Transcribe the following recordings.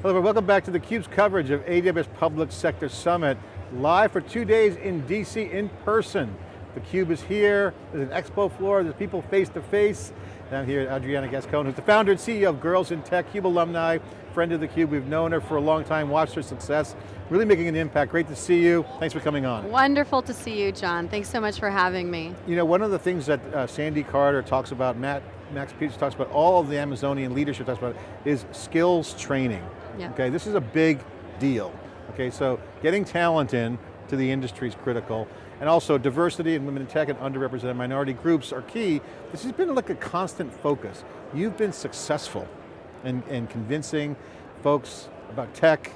Hello, welcome back to theCUBE's coverage of AWS Public Sector Summit, live for two days in DC in person. theCUBE is here, there's an expo floor, there's people face to face. I'm here with Adriana Gascoigne, who's the founder and CEO of Girls in Tech, CUBE alumni, friend of theCUBE. We've known her for a long time, watched her success, really making an impact. Great to see you. Thanks for coming on. Wonderful to see you, John. Thanks so much for having me. You know, one of the things that uh, Sandy Carter talks about, Matt, Max Peterson talks about, all of the Amazonian leadership talks about, is skills training. Yeah. Okay, this is a big deal. Okay, so getting talent in to the industry is critical. And also diversity and women in tech and underrepresented minority groups are key. This has been like a constant focus. You've been successful in, in convincing folks about tech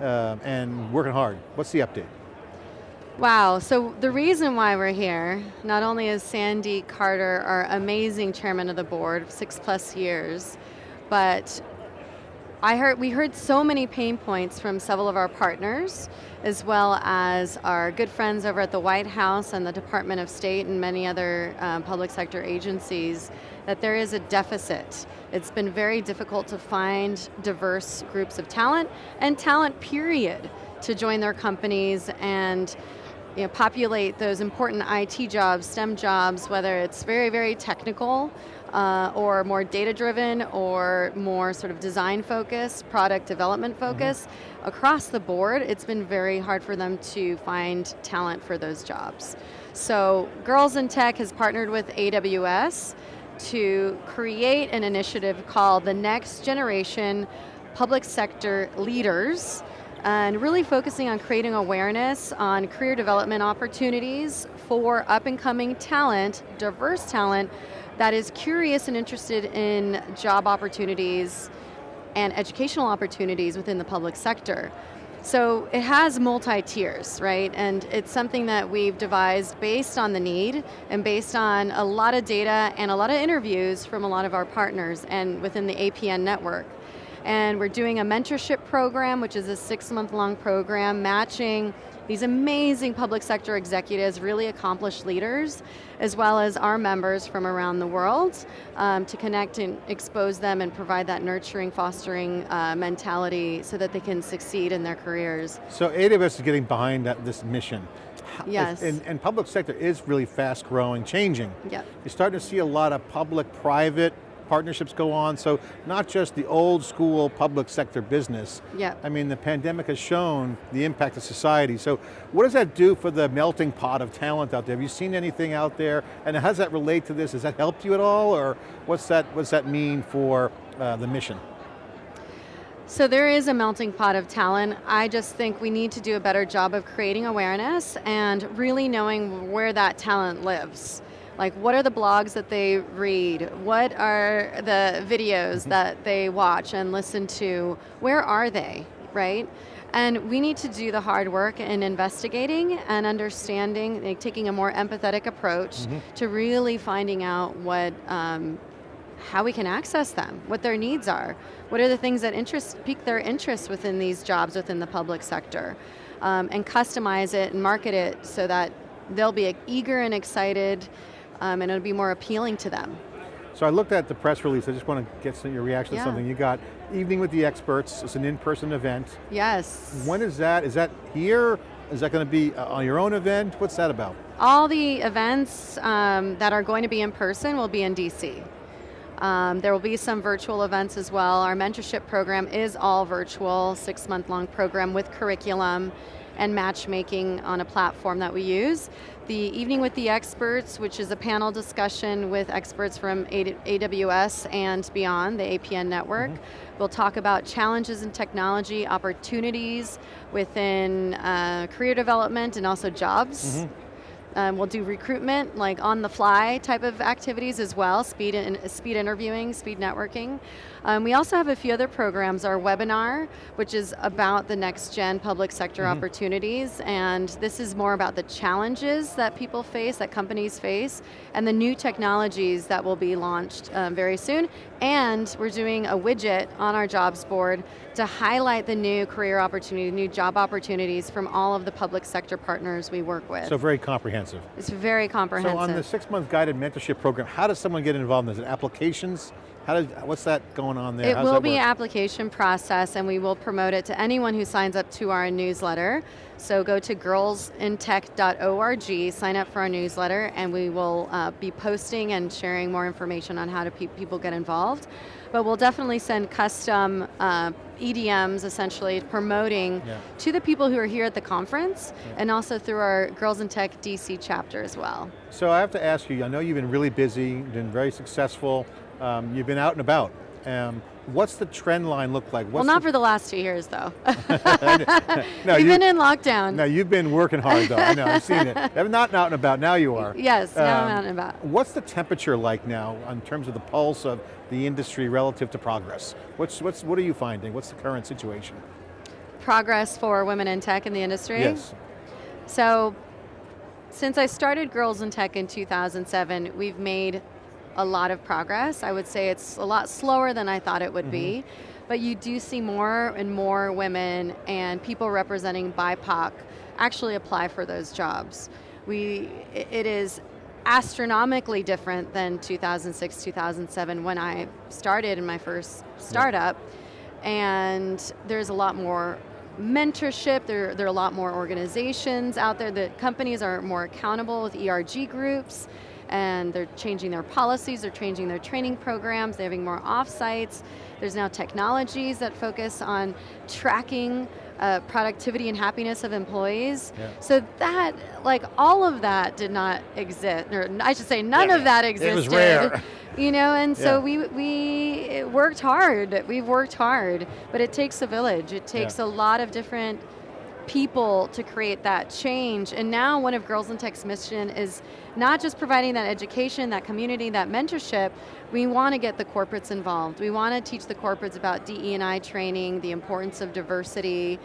uh, and working hard. What's the update? Wow, so the reason why we're here, not only is Sandy Carter our amazing chairman of the board, six plus years, but I heard, we heard so many pain points from several of our partners, as well as our good friends over at the White House and the Department of State and many other um, public sector agencies, that there is a deficit. It's been very difficult to find diverse groups of talent, and talent period, to join their companies and you know, populate those important IT jobs, STEM jobs, whether it's very, very technical, uh, or more data driven or more sort of design focused, product development focused. Mm -hmm. Across the board, it's been very hard for them to find talent for those jobs. So Girls in Tech has partnered with AWS to create an initiative called the Next Generation Public Sector Leaders and really focusing on creating awareness on career development opportunities for up and coming talent, diverse talent, that is curious and interested in job opportunities and educational opportunities within the public sector. So it has multi-tiers, right? And it's something that we've devised based on the need and based on a lot of data and a lot of interviews from a lot of our partners and within the APN network. And we're doing a mentorship program, which is a six month long program, matching these amazing public sector executives, really accomplished leaders, as well as our members from around the world um, to connect and expose them and provide that nurturing, fostering uh, mentality so that they can succeed in their careers. So AWS is getting behind that, this mission. Yes. And, and, public sector is really fast growing, changing. Yep. You're starting to see a lot of public-private partnerships go on, so not just the old school public sector business. Yeah. I mean, the pandemic has shown the impact of society, so what does that do for the melting pot of talent out there? Have you seen anything out there? And how does that relate to this? Has that helped you at all, or what's that, what's that mean for uh, the mission? So there is a melting pot of talent. I just think we need to do a better job of creating awareness and really knowing where that talent lives. Like what are the blogs that they read? What are the videos mm-hmm. that they watch and listen to? Where are they, right? And we need to do the hard work in investigating and understanding, like taking a more empathetic approach mm -hmm. to really finding out what, um, how we can access them, what their needs are. What are the things that interest, pique their interest within these jobs within the public sector? Um, and customize it and market it so that they'll be eager and excited um, and it'll be more appealing to them. So I looked at the press release, I just want to get some, your reaction yeah. to something. You got Evening with the Experts, it's an in-person event. Yes. When is that? Is that here? Is that going to be uh, on your own event? What's that about? All the events um, that are going to be in person will be in DC. Um, there will be some virtual events as well. Our mentorship program is all virtual, six month long program with curriculum and matchmaking on a platform that we use. The Evening with the Experts, which is a panel discussion with experts from AWS and beyond, the APN network. Mm -hmm. We'll talk about challenges in technology, opportunities within uh, career development and also jobs. Mm -hmm. Um, we'll do recruitment, like on the fly type of activities as well, speed, in, speed interviewing, speed networking. Um, we also have a few other programs, our webinar, which is about the next gen public sector mm -hmm. opportunities, and this is more about the challenges that people face, that companies face, and the new technologies that will be launched um, very soon, and we're doing a widget on our jobs board to highlight the new career opportunity, new job opportunities from all of the public sector partners we work with. So very comprehensive comprehensive. It's very comprehensive. So on the six month guided mentorship program, how does someone get involved in this? Is it applications How does, what's that going on there? It How's will be work? application process and we will promote it to anyone who signs up to our newsletter. So go to girlsintech.org, sign up for our newsletter, and we will uh, be posting and sharing more information on how to pe people get involved. But we'll definitely send custom uh, EDMs, essentially, promoting Yeah. to the people who are here at the conference, Yeah. and also through our Girls in Tech DC chapter as well. So I have to ask you, I know you've been really busy, been very successful, um, you've been out and about. Um, what's the trend line look like? well, not the, for the last two years, though. no, We've you, been in lockdown. no, you've been working hard though, I know, I've seen it. Not out and about, now you are. Yes, now I'm Um, out and about. What's the temperature like now in terms of the pulse of the industry relative to progress? What's, what's, what are you finding? What's the current situation? Progress for women in tech in the industry. Yes. So, since I started Girls in Tech in 2007, we've made a lot of progress. I would say it's a lot slower than I thought it would be, mm-hmm. but you do see more and more women and people representing BIPOC actually apply for those jobs. We, it is astronomically different than 2006, 2007 when I started in my first startup, and there's a lot more mentorship, there, there are a lot more organizations out there, the companies are more accountable with ERG groups, and they're changing their policies, they're changing their training programs, they're having more offsites. There's now technologies that focus on tracking uh, productivity and happiness of employees. Yeah. So that, like all of that did not exist, or I should say none Yeah, of that existed. it was rare. You know, and so Yeah. we, we worked hard, we've worked hard, but it takes a village. It takes a lot of different people to create that change. And now one of Girls in Tech's mission is not just providing that education, that community, that mentorship, we want to get the corporates involved. We want to teach the corporates about DE&I training, the importance of diversity,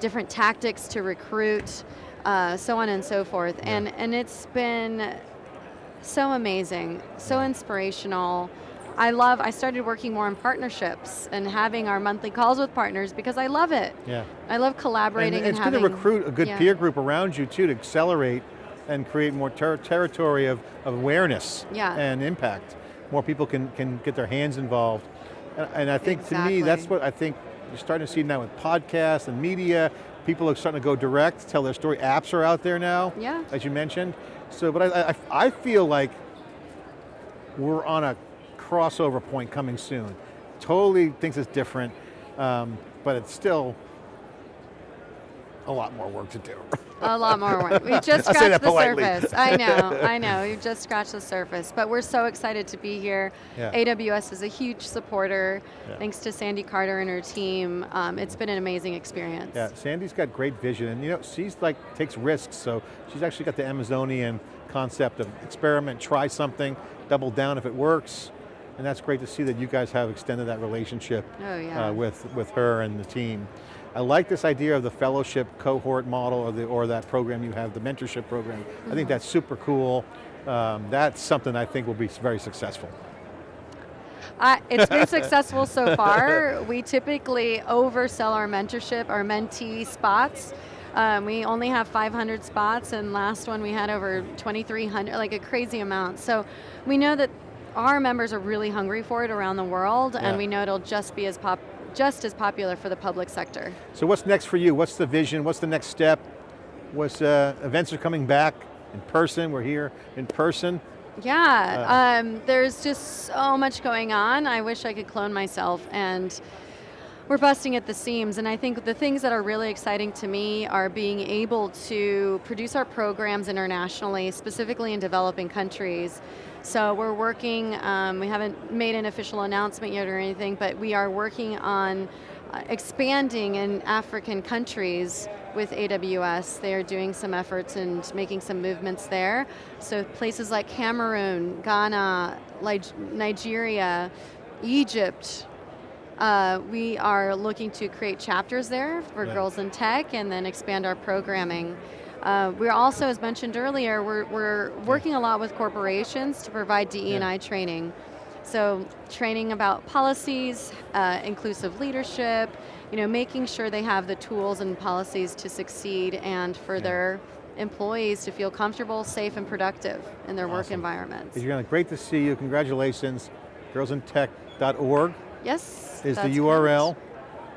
different tactics to recruit, uh, so on and so forth. Yeah. And, and it's been so amazing, so inspirational. I love, I started working more on partnerships and having our monthly calls with partners because I love it. Yeah. I love And collaborating and, it's good to recruit a good yeah. peer group around you too to accelerate and create more ter territory of, of awareness Yeah. and impact. More people can, can get their hands involved. And, and I think to me, that's what I think you're starting to see now with podcasts and media. People are starting to go direct, tell their story. Apps are out there now, Yeah. as you mentioned. So, but I, I, I feel like we're on a crossover point coming soon. Totally thinks it's different, um, but it's still a lot more work to do. A lot more work. We just scratched the surface. I know, I know. We've just scratched the surface. But we're so excited to be here. Yeah. AWS is a huge supporter. Yeah. Thanks to Sandy Carter and her team. Um, it's been an amazing experience. Yeah, Sandy's got great vision, and you know, she's like, takes risks, so she's actually got the Amazonian concept of experiment, try something, double down if it works, and that's great to see that you guys have extended that relationship Oh, yeah. uh, with, with her and the team. I like this idea of the fellowship cohort model or, the, or that program you have, the mentorship program. I Mm-hmm. think that's super cool. Um, that's something I think will be very successful. I, it's been successful so far. We typically oversell our mentorship, our mentee spots. Um, we only have 500 spots, and last one we had over 2,300, like a crazy amount. So we know that our members are really hungry for it around the world, Yeah. and we know it'll just be as pop, just as popular for the public sector. So what's next for you? What's the vision? What's the next step? What's, uh, events are coming back in person, we're here in person. Yeah, um, there's just so much going on. I wish I could clone myself and we're busting at the seams and I think the things that are really exciting to me are being able to produce our programs internationally, specifically in developing countries. So we're working, um, we haven't made an official announcement yet or anything, but we are working on uh, expanding in African countries with AWS. They are doing some efforts and making some movements there. So places like Cameroon, Ghana, Nigeria, Egypt, uh, we are looking to create chapters there for Yeah. Girls in Tech and then expand our programming. Uh, we're also, as mentioned earlier, we're, we're working a lot with corporations to provide DE&I training. So training about policies, uh, inclusive leadership, you know, making sure they have the tools and policies to succeed and for Yeah. their employees to feel comfortable, safe, and productive in their work Awesome. environments. You're gonna, great to see you, congratulations. girlsintech.org Yes, is the URL.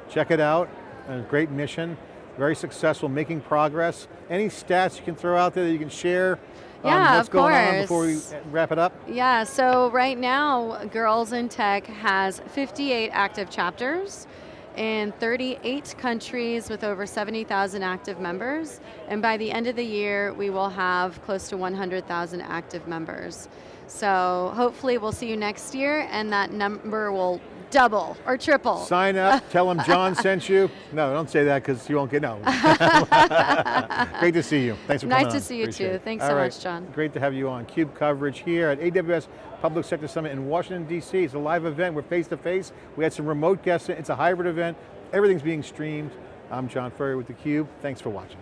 Check it out, a great mission, very successful, making progress. Any stats you can throw out there that you can share on Yeah, what's of going on before we wrap it up? Yeah, so right now, Girls in Tech has 58 active chapters in 38 countries with over 70,000 active members. And by the end of the year, we will have close to 100,000 active members. So hopefully we'll see you next year and that number will double or triple. Sign up, tell them John sent you. No, don't say that because you won't get, no. Great to see you. Thanks for Nice coming Nice to on. see you Appreciate too. it. Thanks All so right. much, John. Great to have you on. CUBE coverage here at AWS Public Sector Summit in Washington, D.C. It's a live event, we're face to face. We had some remote guests, it's a hybrid event. Everything's being streamed. I'm John Furrier with theCUBE. Thanks for watching.